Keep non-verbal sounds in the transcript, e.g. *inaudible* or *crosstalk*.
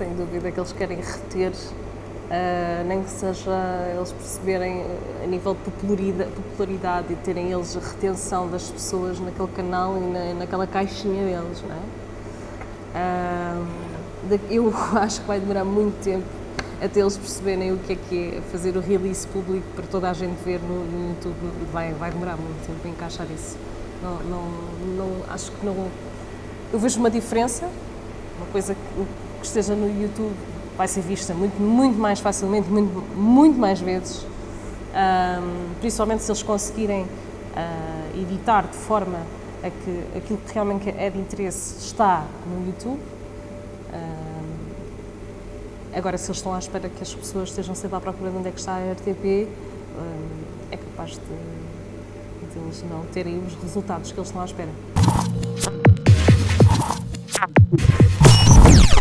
sem dúvida que eles querem reter, uh, nem que seja eles perceberem a nível de popularidade, popularidade, e terem eles a retenção das pessoas naquele canal e na, naquela caixinha deles, não é? Uh, eu *laughs* acho que vai demorar muito tempo até eles perceberem o que é que é fazer o release público para toda a gente ver no, no YouTube, vai, vai demorar muito tempo a encaixar isso. Não, não, não, acho que não. Eu vejo uma diferença, uma coisa que, que esteja no YouTube vai ser vista muito, muito mais facilmente, muito, muito mais vezes, um, principalmente se eles conseguirem uh, editar de forma a que aquilo que realmente é de interesse está no YouTube. Um, agora, se eles estão à espera que as pessoas estejam sempre à procura de onde é que está a RTP, um, é capaz de de eles não terem os resultados que eles estão à espera.